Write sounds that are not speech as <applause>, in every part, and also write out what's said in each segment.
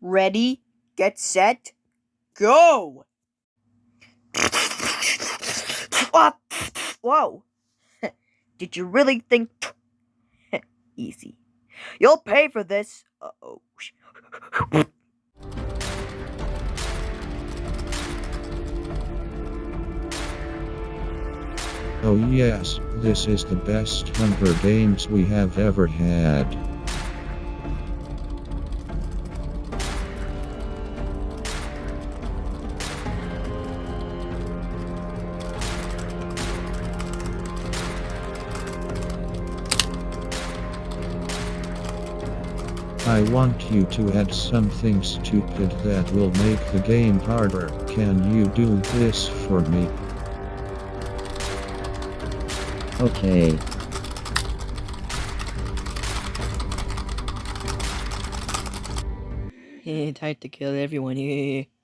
Ready, get set, go! Whoa! <laughs> Did you really think? <laughs> Easy. You'll pay for this. Uh oh. Oh yes, this is the best Hunger Games we have ever had. I want you to add something stupid that will make the game harder. Can you do this for me? Okay. <laughs> Time to kill everyone here. <laughs>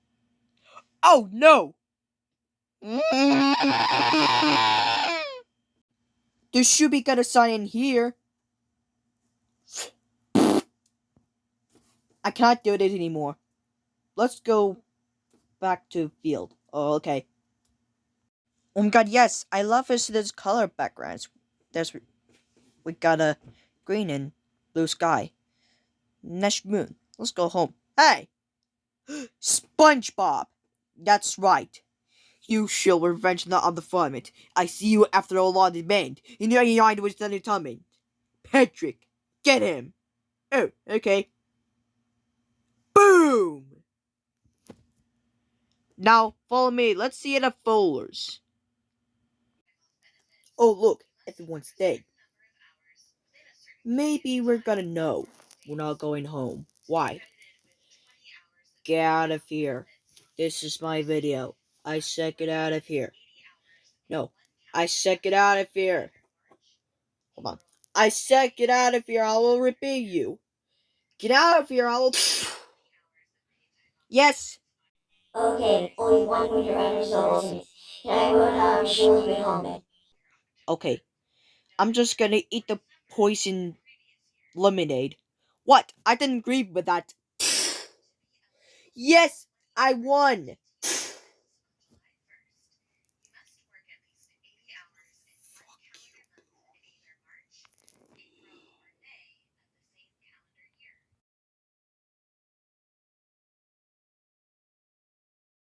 Oh no! <laughs> There should be got a sign in here. I cannot do it anymore. Let's go back to field. Oh, okay. Oh my god, yes, I love this, this color backgrounds. There's we got a green and blue sky. Next moon. Let's go home. Hey! <gasps> SpongeBob! That's right. You shall revenge not on the vomit. I see you after a long demand. Know your mind was done coming. Patrick, get him. Oh, okay. Boom! Now, follow me. Let's see the folders. Oh, look. Everyone's dead. Maybe we're gonna know. We're not going home. Why? Get out of here. This is my video. I said get out of here. No. I said get out of here. Hold on. I said get out of here. I will repeat you. Get out of here. I will... Yes. Okay, only one winter under souls. And I um surely be home then. Okay. I'm just gonna eat the poison lemonade. What? I didn't agree with that. <sighs> yes, I won.